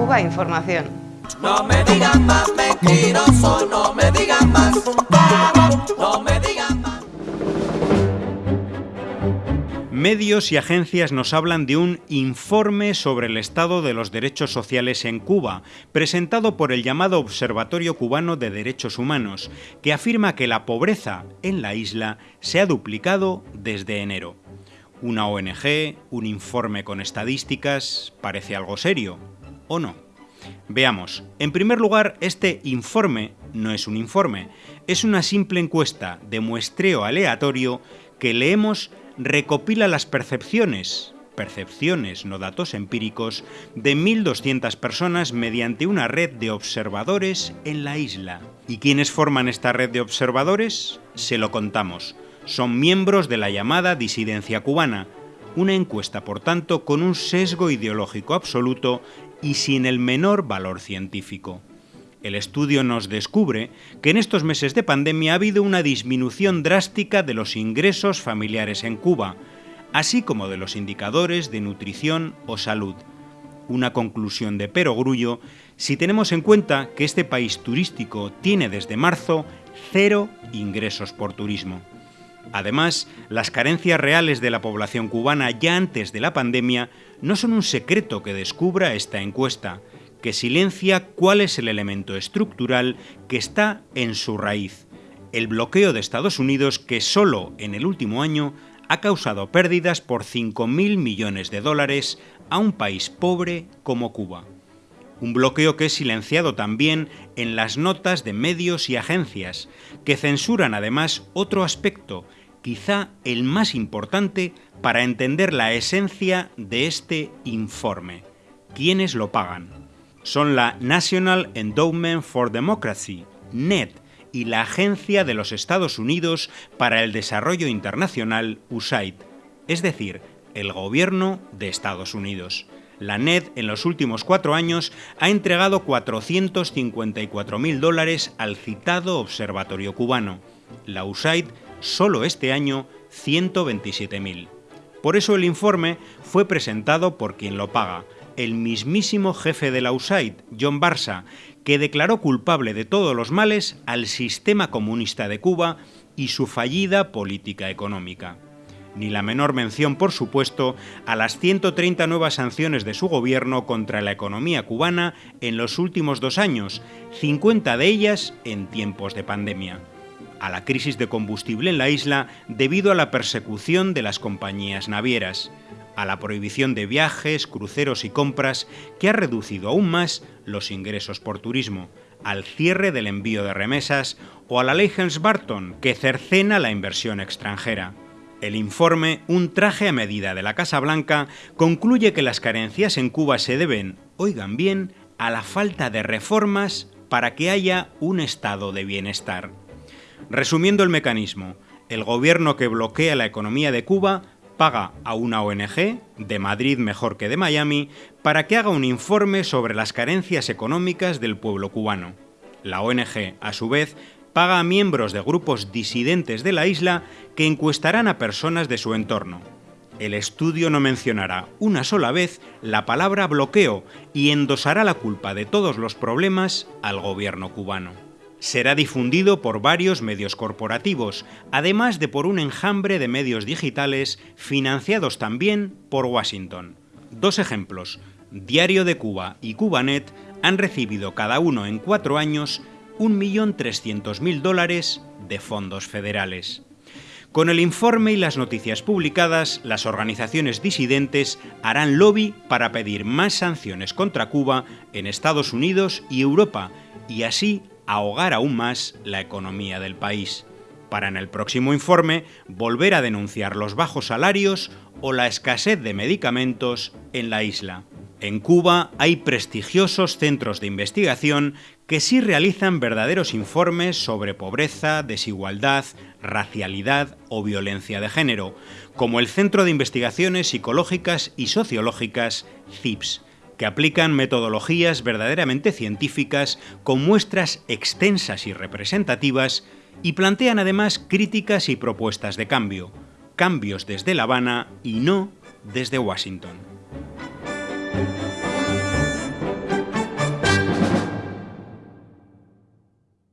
Cuba Información. No me digan más mentiroso, no me digan más, no me digan más. Medios y agencias nos hablan de un informe sobre el estado de los derechos sociales en Cuba, presentado por el llamado Observatorio Cubano de Derechos Humanos, que afirma que la pobreza en la isla se ha duplicado desde enero. Una ONG, un informe con estadísticas, parece algo serio, ¿o no? Veamos, en primer lugar, este informe no es un informe, es una simple encuesta de muestreo aleatorio que leemos recopila las percepciones, percepciones, no datos empíricos, de 1.200 personas mediante una red de observadores en la isla. ¿Y quiénes forman esta red de observadores? Se lo contamos. Son miembros de la llamada disidencia cubana, una encuesta, por tanto, con un sesgo ideológico absoluto y sin el menor valor científico. El estudio nos descubre que en estos meses de pandemia ha habido una disminución drástica de los ingresos familiares en Cuba, así como de los indicadores de nutrición o salud. Una conclusión de perogrullo si tenemos en cuenta que este país turístico tiene desde marzo cero ingresos por turismo. Además, las carencias reales de la población cubana ya antes de la pandemia no son un secreto que descubra esta encuesta, que silencia cuál es el elemento estructural que está en su raíz, el bloqueo de Estados Unidos que solo en el último año ha causado pérdidas por 5.000 millones de dólares a un país pobre como Cuba. Un bloqueo que es silenciado también en las notas de medios y agencias, que censuran además otro aspecto, quizá el más importante para entender la esencia de este informe. ¿Quiénes lo pagan? son la National Endowment for Democracy, NED, y la Agencia de los Estados Unidos para el Desarrollo Internacional, USAID, es decir, el gobierno de Estados Unidos. La NED en los últimos cuatro años ha entregado 454.000 dólares al citado Observatorio Cubano. La USAID solo este año 127.000. Por eso el informe fue presentado por quien lo paga, el mismísimo jefe de la USAID, John Barça, que declaró culpable de todos los males al sistema comunista de Cuba y su fallida política económica. Ni la menor mención, por supuesto, a las 130 nuevas sanciones de su gobierno contra la economía cubana en los últimos dos años, 50 de ellas en tiempos de pandemia. A la crisis de combustible en la isla debido a la persecución de las compañías navieras a la prohibición de viajes, cruceros y compras que ha reducido aún más los ingresos por turismo, al cierre del envío de remesas o a la ley Helms-Barton que cercena la inversión extranjera. El informe, un traje a medida de la Casa Blanca, concluye que las carencias en Cuba se deben, oigan bien, a la falta de reformas para que haya un estado de bienestar. Resumiendo el mecanismo, el gobierno que bloquea la economía de Cuba paga a una ONG, de Madrid mejor que de Miami, para que haga un informe sobre las carencias económicas del pueblo cubano. La ONG, a su vez, paga a miembros de grupos disidentes de la isla que encuestarán a personas de su entorno. El estudio no mencionará una sola vez la palabra bloqueo y endosará la culpa de todos los problemas al gobierno cubano será difundido por varios medios corporativos, además de por un enjambre de medios digitales financiados también por Washington. Dos ejemplos, Diario de Cuba y Cubanet han recibido cada uno en cuatro años 1.300.000 dólares de fondos federales. Con el informe y las noticias publicadas, las organizaciones disidentes harán lobby para pedir más sanciones contra Cuba en Estados Unidos y Europa y así ahogar aún más la economía del país, para en el próximo informe volver a denunciar los bajos salarios o la escasez de medicamentos en la isla. En Cuba hay prestigiosos centros de investigación que sí realizan verdaderos informes sobre pobreza, desigualdad, racialidad o violencia de género, como el Centro de Investigaciones Psicológicas y Sociológicas CIPS, que aplican metodologías verdaderamente científicas con muestras extensas y representativas y plantean además críticas y propuestas de cambio, cambios desde La Habana y no desde Washington.